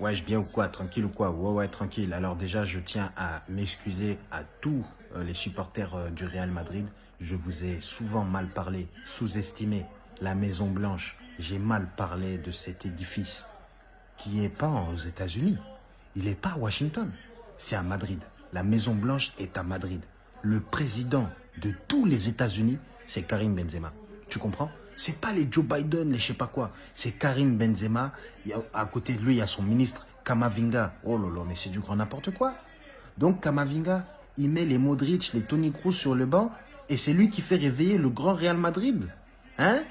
Ouais, je bien ou quoi Tranquille ou quoi? Ouais, ouais, tranquille. Alors déjà, je tiens à m'excuser à tous euh, les supporters euh, du Real Madrid. Je vous ai souvent mal parlé, sous-estimé la Maison Blanche. J'ai mal parlé de cet édifice qui n'est pas aux États-Unis. Il n'est pas à Washington. C'est à Madrid. La Maison Blanche est à Madrid. Le président de tous les États-Unis, c'est Karim Benzema. Tu comprends? C'est pas les Joe Biden, les je sais pas quoi. C'est Karim Benzema. à côté de lui, il y a son ministre Kamavinga. Oh là là, mais c'est du grand n'importe quoi. Donc Kamavinga, il met les Modric, les Tony Kroos sur le banc et c'est lui qui fait réveiller le grand Real Madrid. Hein?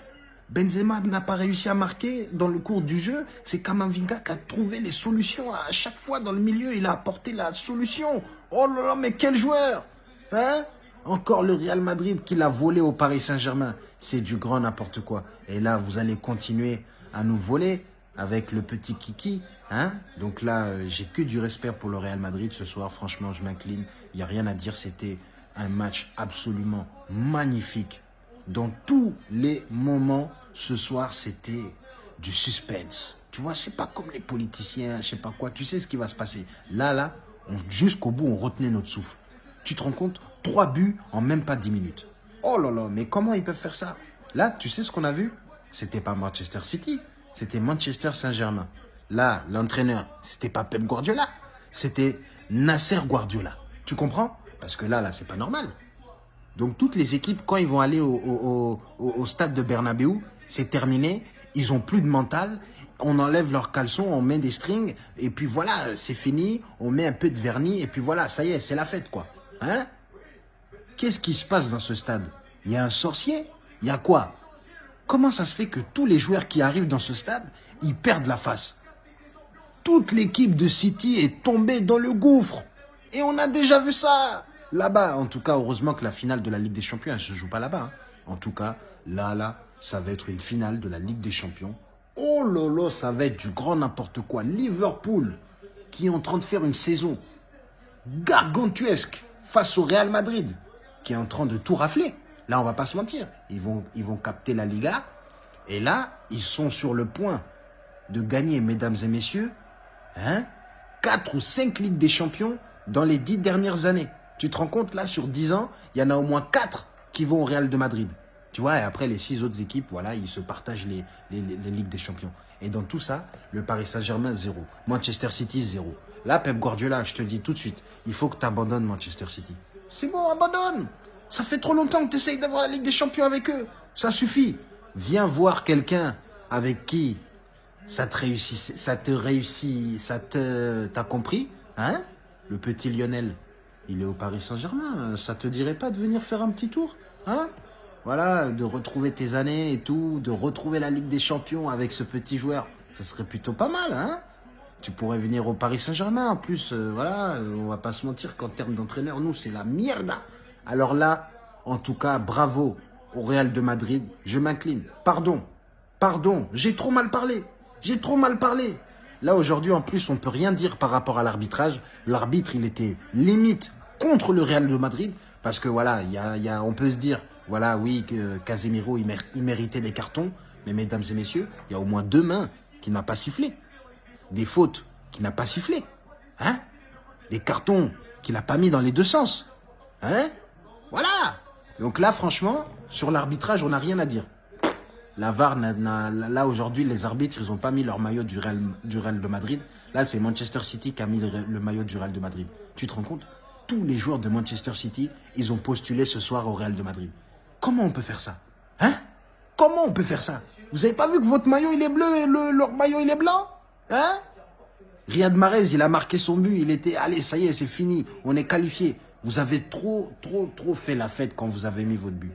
Benzema n'a pas réussi à marquer dans le cours du jeu. C'est Kamavinga qui a trouvé les solutions. À chaque fois dans le milieu, il a apporté la solution. Oh là là, mais quel joueur Hein? Encore le Real Madrid qui l'a volé au Paris Saint-Germain. C'est du grand n'importe quoi. Et là, vous allez continuer à nous voler avec le petit Kiki. Hein? Donc là, euh, j'ai que du respect pour le Real Madrid ce soir. Franchement, je m'incline. Il n'y a rien à dire. C'était un match absolument magnifique. Dans tous les moments, ce soir, c'était du suspense. Tu vois, c'est pas comme les politiciens, je sais pas quoi. Tu sais ce qui va se passer. Là, là, jusqu'au bout, on retenait notre souffle. Tu te rends compte Trois buts en même pas dix minutes. Oh là là, mais comment ils peuvent faire ça? Là, tu sais ce qu'on a vu? C'était pas Manchester City, c'était Manchester Saint-Germain. Là, l'entraîneur, c'était pas Pep Guardiola, c'était Nasser Guardiola. Tu comprends? Parce que là, là, c'est pas normal. Donc toutes les équipes, quand ils vont aller au, au stade de Bernabeu, c'est terminé, ils ont plus de mental, on enlève leurs caleçons, on met des strings, et puis voilà, c'est fini, on met un peu de vernis, et puis voilà, ça y est, c'est la fête, quoi. Hein? Qu'est-ce qui se passe dans ce stade? Il y a un sorcier? Il y a quoi? Comment ça se fait que tous les joueurs qui arrivent dans ce stade, ils perdent la face? Toute l'équipe de City est tombée dans le gouffre. Et on a déjà vu ça Là-bas, en tout cas, heureusement que la finale de la Ligue des Champions, elle ne se joue pas là-bas. Hein. En tout cas, là, là, ça va être une finale de la Ligue des Champions. Oh lolo, ça va être du grand n'importe quoi. Liverpool, qui est en train de faire une saison gargantuesque face au Real Madrid qui est en train de tout rafler. Là, on va pas se mentir. Ils vont, ils vont capter la Liga. Et là, ils sont sur le point de gagner, mesdames et messieurs, hein, 4 ou 5 Ligues des Champions dans les 10 dernières années. Tu te rends compte, là, sur 10 ans, il y en a au moins 4 qui vont au Real de Madrid. Tu vois, et après, les 6 autres équipes, voilà, ils se partagent les, les, les Ligues des Champions. Et dans tout ça, le Paris Saint-Germain, zéro. Manchester City, zéro. Là, Pep Guardiola, je te dis tout de suite, il faut que tu abandonnes Manchester City. C'est bon, abandonne. Ça fait trop longtemps que tu essayes d'avoir la Ligue des Champions avec eux. Ça suffit. Viens voir quelqu'un avec qui ça te réussit, ça te réussit, ça te, t'as compris, hein? Le petit Lionel, il est au Paris Saint-Germain. Ça te dirait pas de venir faire un petit tour, hein? Voilà, de retrouver tes années et tout, de retrouver la Ligue des Champions avec ce petit joueur. Ça serait plutôt pas mal, hein tu pourrais venir au Paris Saint-Germain. En plus, euh, voilà, euh, on va pas se mentir qu'en termes d'entraîneur, nous, c'est la merde. Alors là, en tout cas, bravo au Real de Madrid. Je m'incline. Pardon, pardon, j'ai trop mal parlé. J'ai trop mal parlé. Là, aujourd'hui, en plus, on peut rien dire par rapport à l'arbitrage. L'arbitre, il était limite contre le Real de Madrid. Parce que voilà, on peut se dire, voilà, oui, que Casemiro, il, méritait des cartons. Mais mesdames et messieurs, il y a au moins deux mains qui n'a pas sifflé des fautes qu'il n'a pas sifflé. Hein? Des cartons qu'il n'a pas mis dans les deux sens. Hein? Voilà Donc là, franchement, sur l'arbitrage, on n'a rien à dire. La VAR, là aujourd'hui, les arbitres, ils n'ont pas mis leur maillot du Real, du Real de Madrid. Là, c'est Manchester City qui a mis le, maillot du Real de Madrid. Tu te rends compte? Tous les joueurs de Manchester City, ils ont postulé ce soir au Real de Madrid. Comment on peut faire ça? Hein? Comment on peut faire ça? Vous avez pas vu que votre maillot, il est bleu et le, leur maillot, il est blanc? Hein? Riyad Mahrez, il a marqué son but, il était, allez, ça y est, c'est fini, on est qualifié. Vous avez trop, trop, trop fait la fête quand vous avez mis votre but.